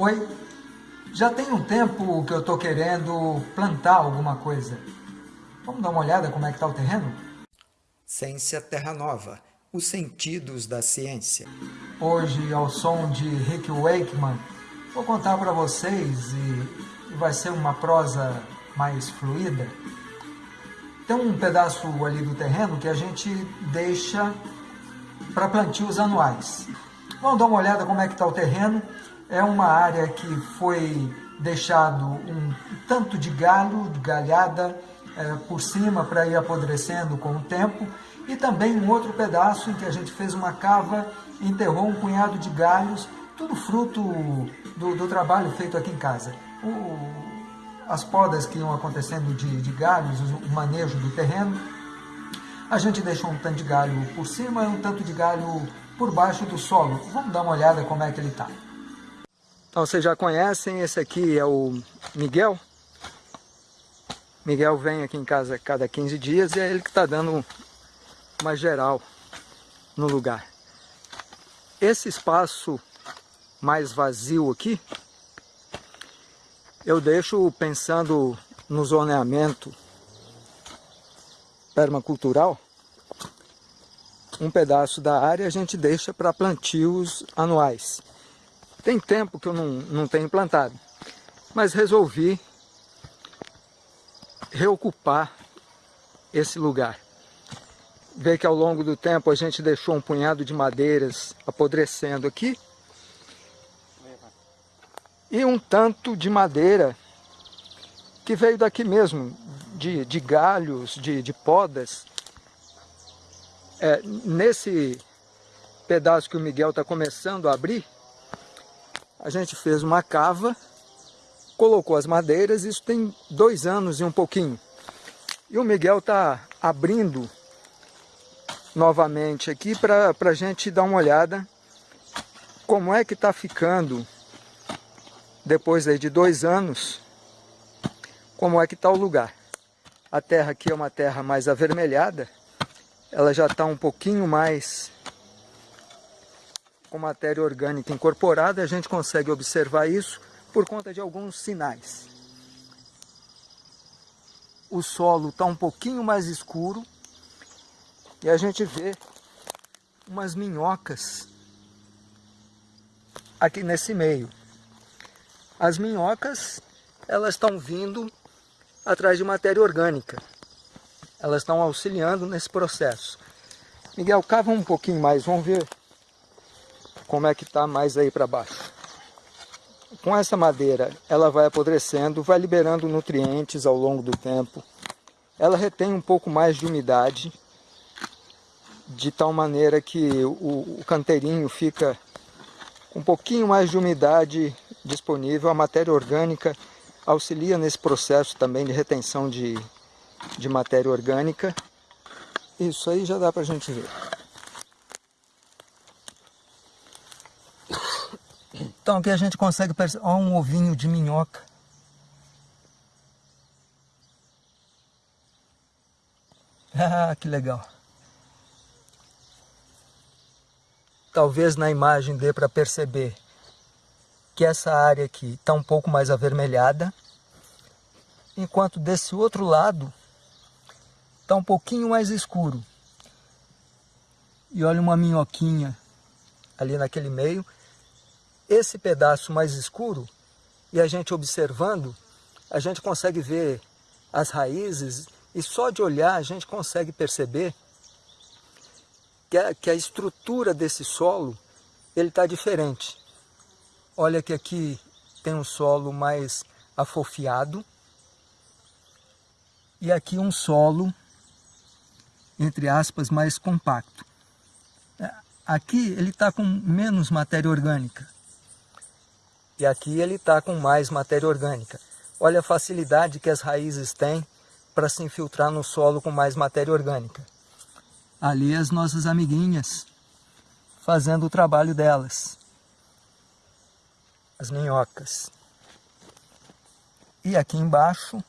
Oi, já tem um tempo que eu estou querendo plantar alguma coisa. Vamos dar uma olhada como é que está o terreno? Ciência Terra Nova, os sentidos da ciência. Hoje, ao som de Rick Wakeman, vou contar para vocês e vai ser uma prosa mais fluida. Tem um pedaço ali do terreno que a gente deixa para plantios anuais. Vamos dar uma olhada como é que está o terreno é uma área que foi deixado um tanto de galho, de galhada é, por cima para ir apodrecendo com o tempo e também um outro pedaço em que a gente fez uma cava, enterrou um punhado de galhos, tudo fruto do, do trabalho feito aqui em casa. O, as podas que iam acontecendo de, de galhos, o manejo do terreno, a gente deixou um tanto de galho por cima e um tanto de galho por baixo do solo. Vamos dar uma olhada como é que ele está. Então vocês já conhecem, esse aqui é o Miguel. Miguel vem aqui em casa cada 15 dias e é ele que está dando uma geral no lugar. Esse espaço mais vazio aqui, eu deixo pensando no zoneamento permacultural, um pedaço da área a gente deixa para plantios anuais. Tem tempo que eu não, não tenho plantado, mas resolvi reocupar esse lugar. Vê que ao longo do tempo a gente deixou um punhado de madeiras apodrecendo aqui. E um tanto de madeira que veio daqui mesmo, de, de galhos, de, de podas. É, nesse pedaço que o Miguel está começando a abrir, a gente fez uma cava, colocou as madeiras, isso tem dois anos e um pouquinho. E o Miguel está abrindo novamente aqui para a gente dar uma olhada como é que está ficando depois de dois anos, como é que está o lugar. A terra aqui é uma terra mais avermelhada, ela já está um pouquinho mais com matéria orgânica incorporada, a gente consegue observar isso por conta de alguns sinais. O solo está um pouquinho mais escuro e a gente vê umas minhocas aqui nesse meio. As minhocas, elas estão vindo atrás de matéria orgânica. Elas estão auxiliando nesse processo. Miguel, cava um pouquinho mais, vamos ver como é que está mais aí para baixo. Com essa madeira, ela vai apodrecendo, vai liberando nutrientes ao longo do tempo. Ela retém um pouco mais de umidade, de tal maneira que o, o canteirinho fica com um pouquinho mais de umidade disponível. A matéria orgânica auxilia nesse processo também de retenção de, de matéria orgânica. Isso aí já dá para a gente ver. Então aqui a gente consegue perceber, ó, um ovinho de minhoca. Ah, que legal. Talvez na imagem dê para perceber que essa área aqui está um pouco mais avermelhada, enquanto desse outro lado está um pouquinho mais escuro. E olha uma minhoquinha ali naquele meio esse pedaço mais escuro e a gente observando, a gente consegue ver as raízes e só de olhar a gente consegue perceber que a, que a estrutura desse solo ele está diferente. Olha que aqui tem um solo mais afofiado e aqui um solo, entre aspas, mais compacto. Aqui ele está com menos matéria orgânica. E aqui ele está com mais matéria orgânica. Olha a facilidade que as raízes têm para se infiltrar no solo com mais matéria orgânica. Ali as nossas amiguinhas fazendo o trabalho delas. As minhocas. E aqui embaixo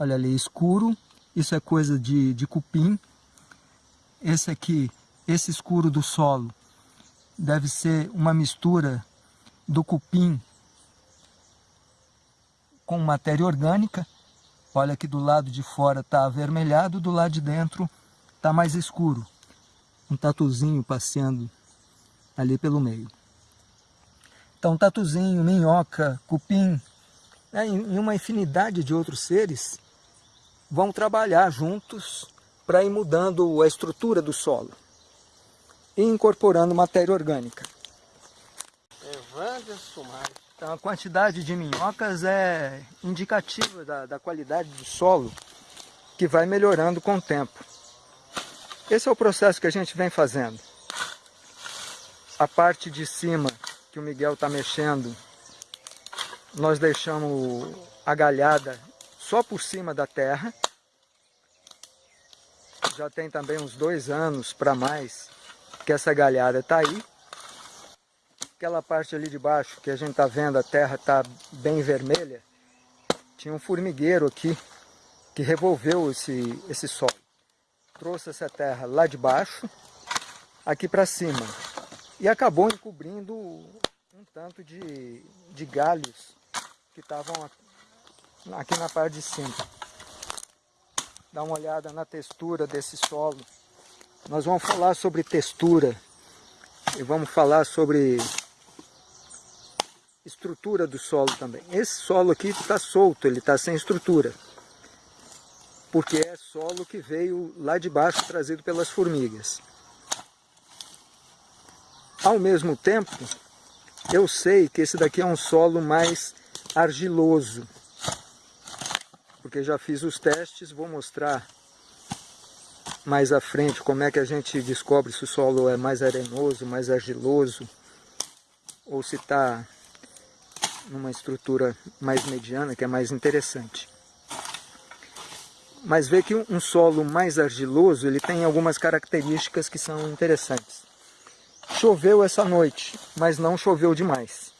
Olha ali, escuro. Isso é coisa de, de cupim. Esse aqui, esse escuro do solo deve ser uma mistura do cupim com matéria orgânica. Olha que do lado de fora está avermelhado, do lado de dentro está mais escuro. Um tatuzinho passeando ali pelo meio. Então, tatuzinho, minhoca, cupim, né, e uma infinidade de outros seres vão trabalhar juntos para ir mudando a estrutura do solo e incorporando matéria orgânica. Evandro Sumar. Então a quantidade de minhocas é indicativa da, da qualidade do solo que vai melhorando com o tempo. Esse é o processo que a gente vem fazendo. A parte de cima que o Miguel está mexendo, nós deixamos a galhada só por cima da terra. Já tem também uns dois anos para mais que essa galhada está aí. Aquela parte ali de baixo que a gente está vendo, a terra está bem vermelha. Tinha um formigueiro aqui que revolveu esse, esse solo. Trouxe essa terra lá de baixo, aqui para cima. E acabou encobrindo um tanto de, de galhos que estavam aqui na parte de cima. Dá uma olhada na textura desse solo. Nós vamos falar sobre textura e vamos falar sobre estrutura do solo também. Esse solo aqui está solto, ele está sem estrutura. Porque é solo que veio lá de baixo trazido pelas formigas. Ao mesmo tempo, eu sei que esse daqui é um solo mais argiloso. Porque já fiz os testes, vou mostrar mais à frente como é que a gente descobre se o solo é mais arenoso, mais argiloso, ou se está numa estrutura mais mediana, que é mais interessante. Mas vê que um solo mais argiloso, ele tem algumas características que são interessantes. Choveu essa noite, mas não choveu demais.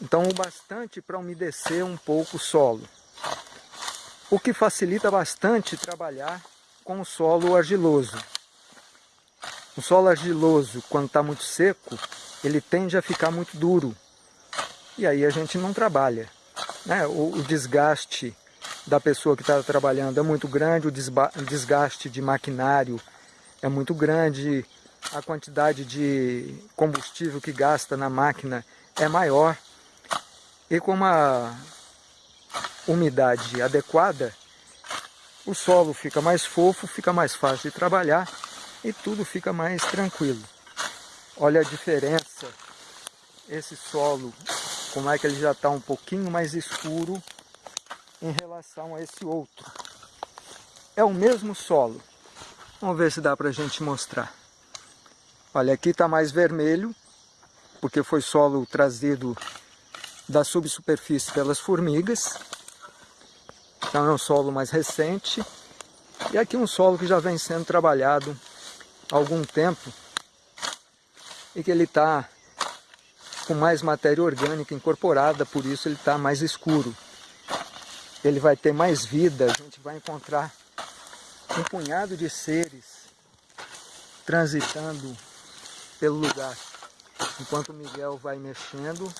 Então o bastante para umedecer um pouco o solo. O que facilita bastante trabalhar com o solo argiloso. O solo argiloso, quando está muito seco, ele tende a ficar muito duro. E aí a gente não trabalha. Né? O, o desgaste da pessoa que está trabalhando é muito grande, o desgaste de maquinário é muito grande, a quantidade de combustível que gasta na máquina é maior. E com uma umidade adequada, o solo fica mais fofo, fica mais fácil de trabalhar e tudo fica mais tranquilo. Olha a diferença, esse solo, como é que ele já está um pouquinho mais escuro em relação a esse outro. É o mesmo solo. Vamos ver se dá para a gente mostrar. Olha, aqui está mais vermelho, porque foi solo trazido da subsuperfície pelas formigas. Então é um solo mais recente. E aqui um solo que já vem sendo trabalhado há algum tempo e que ele está com mais matéria orgânica incorporada, por isso ele está mais escuro. Ele vai ter mais vida, a gente vai encontrar um punhado de seres transitando pelo lugar. Enquanto o Miguel vai mexendo,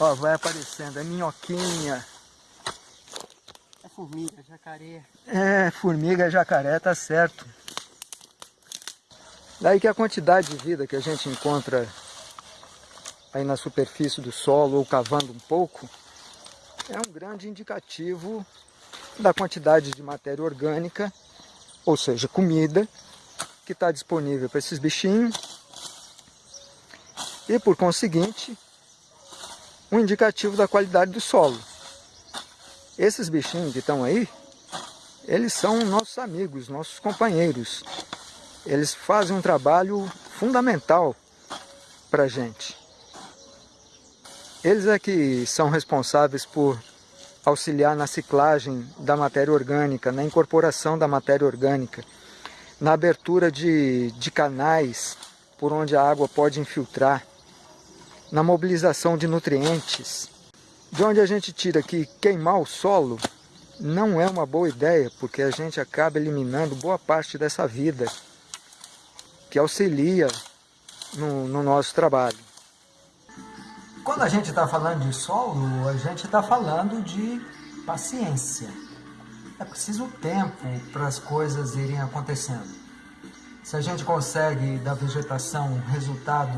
ó, vai aparecendo, é minhoquinha, formiga, jacaré. É, formiga, jacaré, tá certo. Daí que a quantidade de vida que a gente encontra aí na superfície do solo ou cavando um pouco, é um grande indicativo da quantidade de matéria orgânica, ou seja, comida, que está disponível para esses bichinhos. E por conseguinte, um indicativo da qualidade do solo. Esses bichinhos que estão aí, eles são nossos amigos, nossos companheiros. Eles fazem um trabalho fundamental para a gente. Eles é que são responsáveis por auxiliar na ciclagem da matéria orgânica, na incorporação da matéria orgânica, na abertura de, de canais por onde a água pode infiltrar, na mobilização de nutrientes, de onde a gente tira que queimar o solo não é uma boa ideia, porque a gente acaba eliminando boa parte dessa vida que auxilia no, no nosso trabalho. Quando a gente está falando de solo, a gente está falando de paciência. É preciso tempo para as coisas irem acontecendo. Se a gente consegue da vegetação um resultado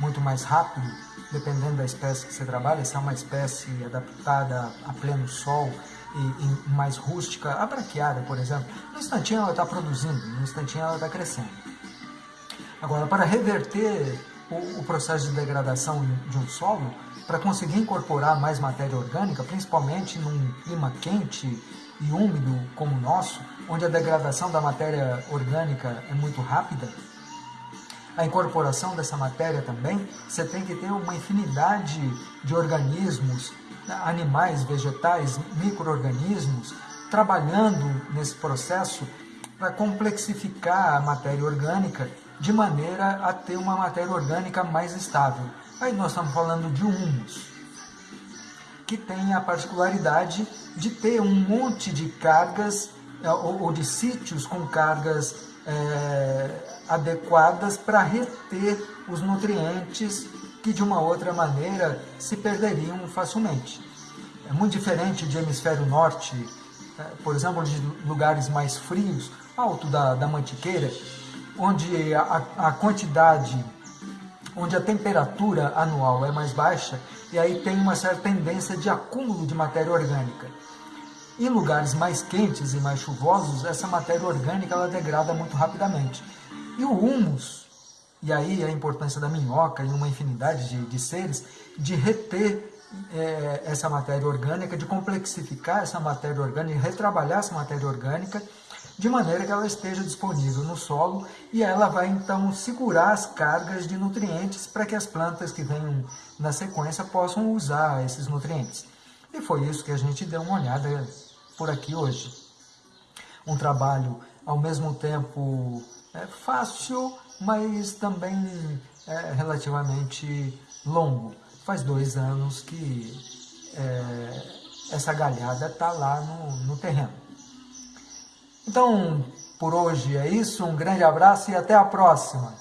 muito mais rápido, dependendo da espécie que você trabalha, se é uma espécie adaptada a pleno sol e, e mais rústica, a braquiária, por exemplo, no instantinho ela está produzindo, no instantinho ela está crescendo. Agora, para reverter o, o processo de degradação de um solo, para conseguir incorporar mais matéria orgânica, principalmente num clima quente e úmido como o nosso, onde a degradação da matéria orgânica é muito rápida, a incorporação dessa matéria também, você tem que ter uma infinidade de organismos, animais, vegetais, micro-organismos, trabalhando nesse processo para complexificar a matéria orgânica de maneira a ter uma matéria orgânica mais estável. Aí nós estamos falando de humus, que tem a particularidade de ter um monte de cargas é, ou, de sítios com cargas é, adequadas para reter os nutrientes que de uma outra maneira se perderiam facilmente. É muito diferente de hemisfério norte, é, por exemplo, de lugares mais frios, alto da, da mantiqueira, onde a, a quantidade, onde a temperatura anual é mais baixa, e aí tem uma certa tendência de acúmulo de matéria orgânica. Em lugares mais quentes e mais chuvosos, essa matéria orgânica ela degrada muito rapidamente. E o humus, e aí a importância da minhoca e uma infinidade de, de seres, de reter é, essa matéria orgânica, de complexificar essa matéria orgânica, retrabalhar essa matéria orgânica, de maneira que ela esteja disponível no solo e ela vai então segurar as cargas de nutrientes para que as plantas que venham na sequência possam usar esses nutrientes. E foi isso que a gente deu uma olhada por aqui hoje. Um trabalho ao mesmo tempo é, fácil, mas também é, relativamente longo. Faz dois anos que é, essa galhada está lá no, no terreno. Então, por hoje é isso. Um grande abraço e até a próxima.